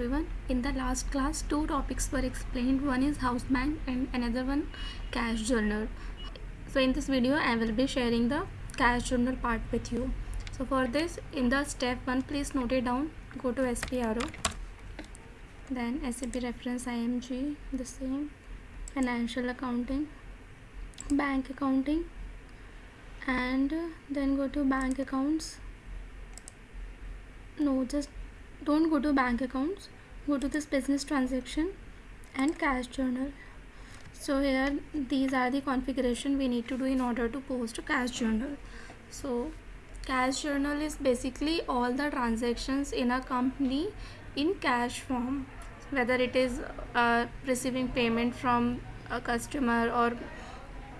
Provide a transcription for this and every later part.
everyone. In the last class two topics were explained. One is house bank and another one cash journal. So in this video i will be sharing the cash journal part with you. So for this in the step one please note it down. Go to spro then sap reference img the same. Financial accounting bank accounting. And then go to bank accounts. No just don't go to bank accounts. Go to this business transaction and cash journal. So here these are the configuration we need to do in order to post a cash journal. So cash journal is basically all the transactions in a company in cash form. Whether it is uh, receiving payment from a customer or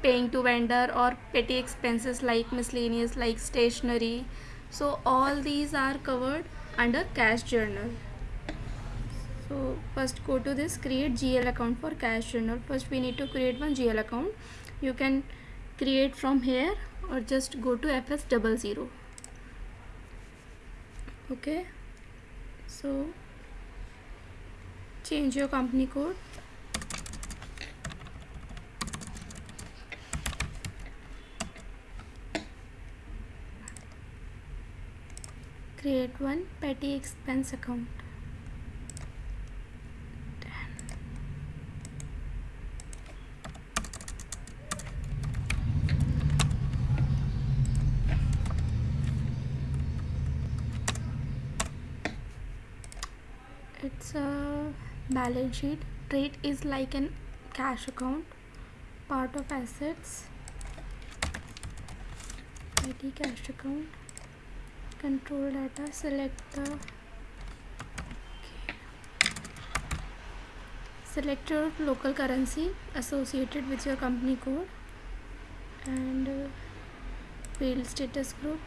paying to vendor or petty expenses like miscellaneous like stationery. So all these are covered under cash journal. So first go to this create gl account for cash journal. First we need to create one gl account. You can create from here or just go to fs00 okay. So change your company code create one petty expense account. It's a balance sheet. Trade is like an cash account. Part of assets. Petty cash account control data select the select your local currency associated with your company code and uh, field status group.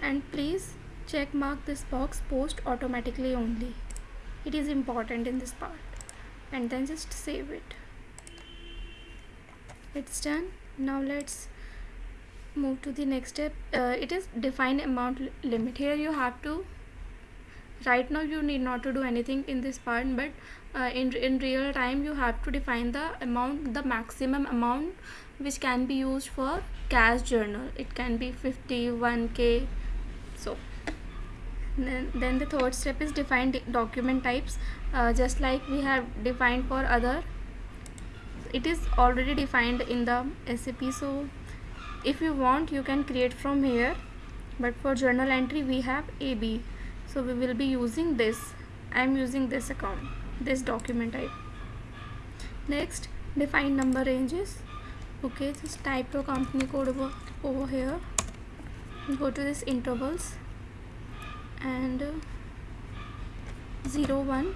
And please check mark this box post automatically only. It is important in this part. And then just save it. It's done. Now let's move to the next step. Uh, it is define amount limit. Here you have to right now you need not to do anything in this part but uh, in, in real time you have to define the amount the maximum amount which can be used for cash journal. It can be 51k so. Then, then the third step is define document types. Uh, just like we have defined for other it is already defined in the SAP so if you want you can create from here. But for journal entry we have AB so we will be using this. I am using this account this document type. Next define number ranges. Okay just type your company code over, over here. Go to this intervals. And uh, 0 1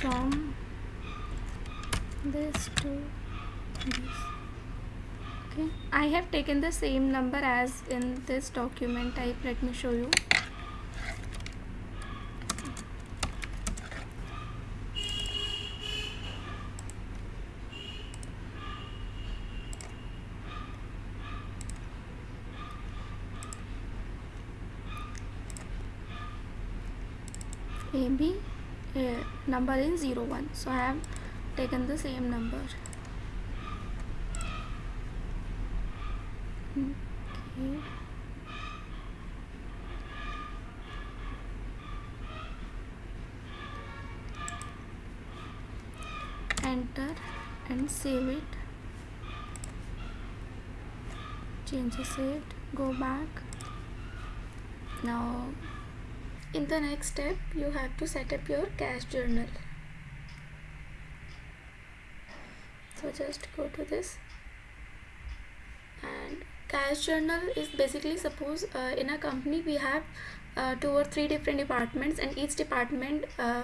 from this to this okay. I have taken the same number as in this document type. Let me show you. AB uh, number is 01 so I have taken the same number okay enter and save it. Changes it go back. Now in the next step you have to set up your cash journal. So just go to this. And cash journal is basically suppose uh, in a company we have uh, two or three different departments and each department uh,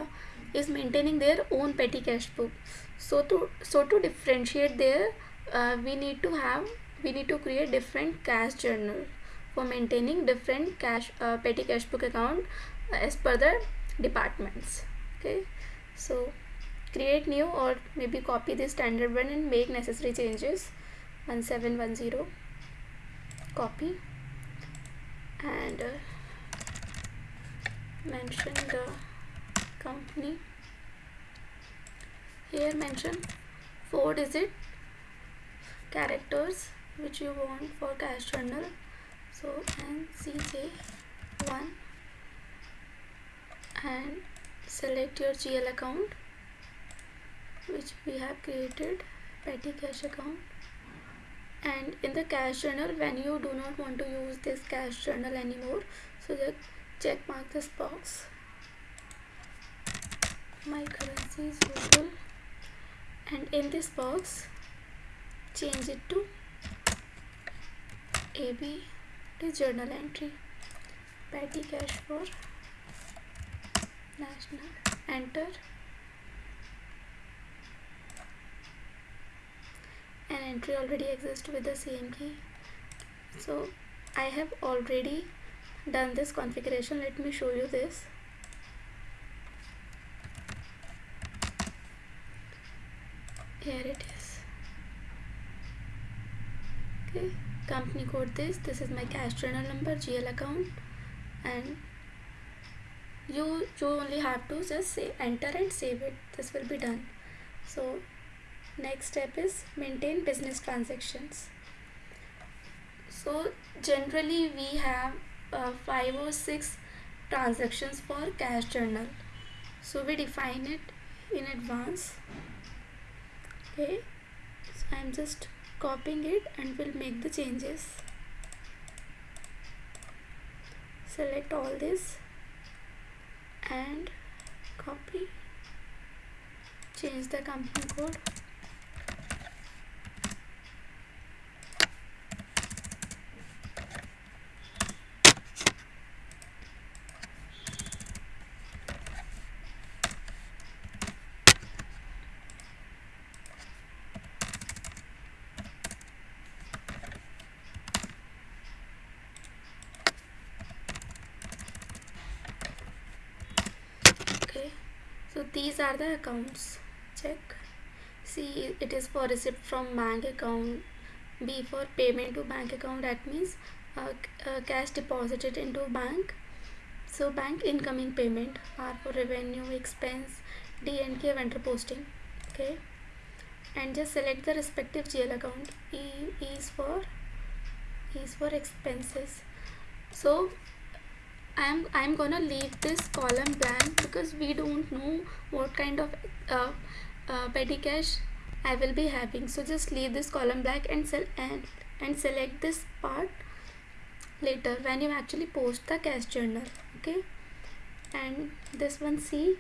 is maintaining their own petty cash book. So to so to differentiate there uh, we need to have we need to create different cash journal for maintaining different cash uh, petty cash book account uh, as per the departments. Okay? So create new or maybe copy the standard one and make necessary changes. 1710 copy. And uh, mention the company here mention four digit characters which you want for cash journal. So ncj1 and select your gl account which we have created petty cash account. And in the cash journal when you do not want to use this cash journal anymore so just check mark this box my currency is local and in this box change it to AB to journal entry. Petty cash for national. Enter. An entry already exists with the same key. So I have already done this configuration. Let me show you this here it is. Okay company code this. This is my cash journal number GL account. And you you only have to just say enter and save it. This will be done. So next step is maintain business transactions. So generally we have uh, five or six transactions for cash journal. So we define it in advance okay. So I'm just copying it and will make the changes. Select all this and copy. Change the company code so these are the accounts. Check. See it is for receipt from bank account. B for payment to bank account. That means uh, uh, cash deposited into bank. So bank incoming payment. R for revenue expense d and k vendor posting. Okay. And just select the respective gl account. E, is for e is for expenses. So I'm I'm gonna leave this column blank because we don't know what kind of uh, uh, petty cash I will be having. So just leave this column blank and, and and select this part later when you actually post the cash journal okay? And this one C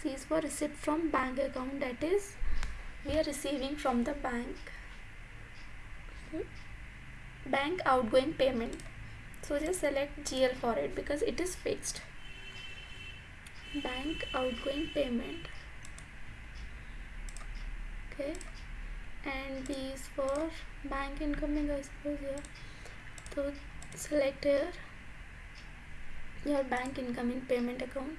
C is for receipt from bank account. That is we are receiving from the bank. Bank outgoing payment so just select GL for it because it is fixed. Bank outgoing payment. Okay. And these for bank incoming I suppose yeah so select here your bank incoming payment account.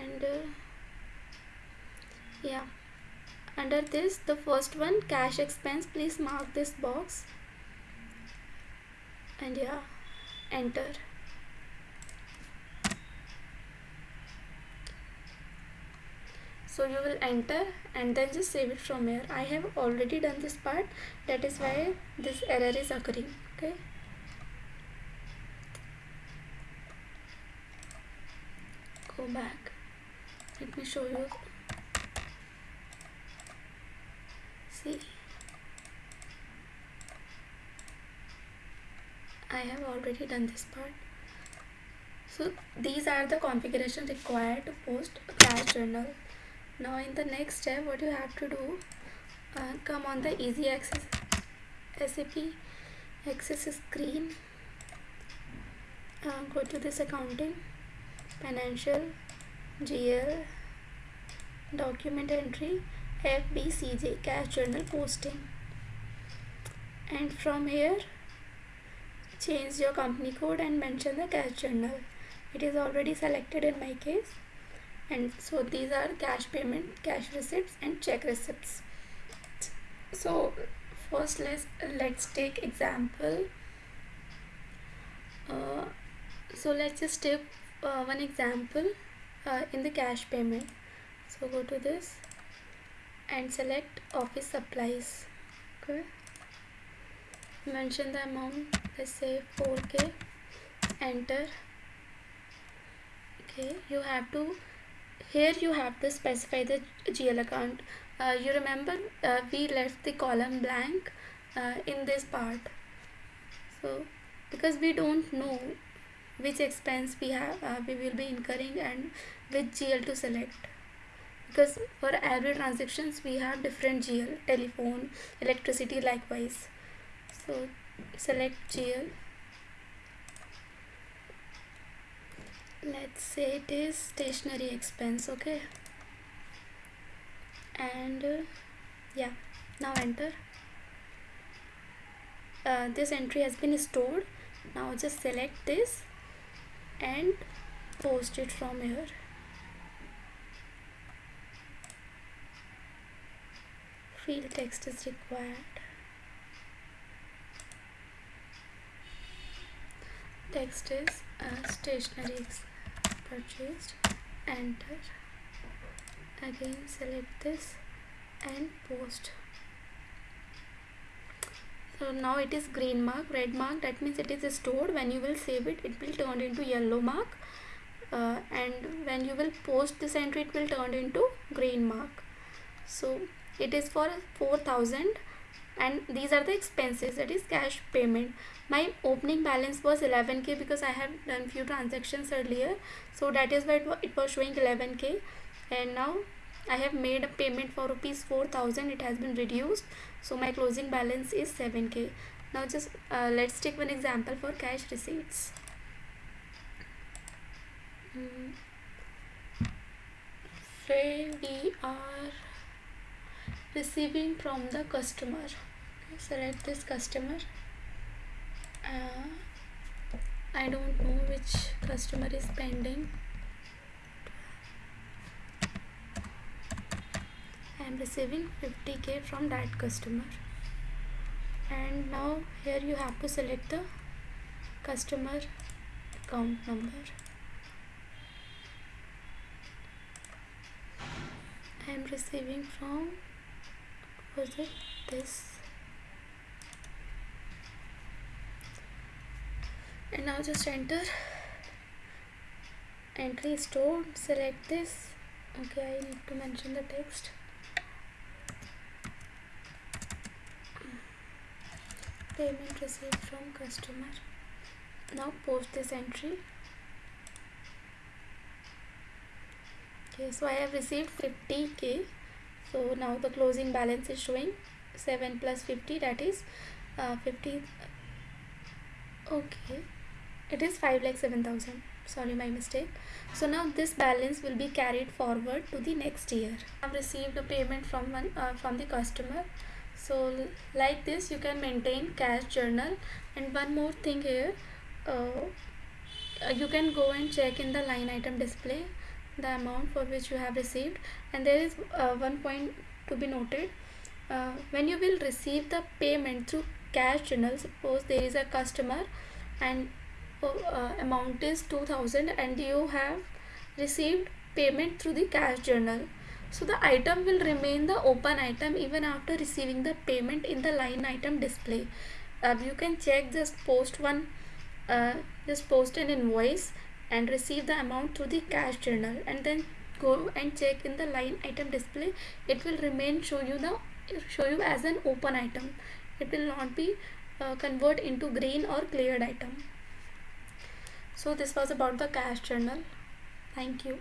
And uh, yeah. Under this the first one cash expense please mark this box. And yeah enter. So you will enter and then just save it from here. I have already done this part. That is why this error is occurring okay? Go back. Let me show you see. I have already done this part. So these are the configuration required to post a cash journal. Now in the next step what you have to do uh, come on the easy access SAP access screen uh, go to this accounting financial GL document entry FBCJ cash journal posting. And from here change your company code and mention the cash journal. It is already selected in my case. And so these are cash payment cash receipts and check receipts. So first let's let's take example. Uh, so let's just take uh, one example uh, in the cash payment. So go to this and select office supplies. Okay. Mention the amount. Let's say 4k enter. Okay. You have to here you have to specify the GL account. Uh, you remember uh, we left the column blank uh, in this part. So because we don't know which expense we have uh, we will be incurring and which GL to select because for every transactions we have different GL telephone electricity likewise. So select GL let's say it is stationery expense okay? And uh, yeah now enter. Uh, this entry has been stored. Now just select this and post it from here field text is required. Text is uh, stationery purchased. Enter. Again select this and post. So now it is green mark red mark. That means it is stored. When you will save it it will turn into yellow mark. Uh, and when you will post this entry it will turn into green mark. So it is for 4000 and these are the expenses that is cash payment. My opening balance was 11k because I have done few transactions earlier. So that is why it was showing 11k and now I have made a payment for rupees 4000 it has been reduced. So my closing balance is 7k now just uh, let's take one example for cash receipts. Mm. say we are receiving from the customer. Select this customer. Uh, I don't know which customer is pending. I am receiving 50k from that customer. And now here you have to select the customer account number. I am receiving from was it this? And now just enter. Entry store select this. Okay I need to mention the text. Payment received from customer. Now post this entry. Okay so I have received 50k so now the closing balance is showing 7 plus 50 that is uh, 50 okay. It is 5 lakh 7000 sorry my mistake. So now this balance will be carried forward to the next year. I've received a payment from one uh, from the customer. So like this you can maintain cash journal. And one more thing here uh, you can go and check in the line item display the amount for which you have received. And there is uh, one point to be noted. Uh, when you will receive the payment through cash journal suppose there is a customer and uh, amount is 2000 and you have received payment through the cash journal. So the item will remain the open item even after receiving the payment in the line item display. Uh, you can check just post one uh, just post an invoice and receive the amount to the cash journal and then go and check in the line item display. It will remain show you the show you as an open item. It will not be uh, convert into green or cleared item. So this was about the cash journal. Thank you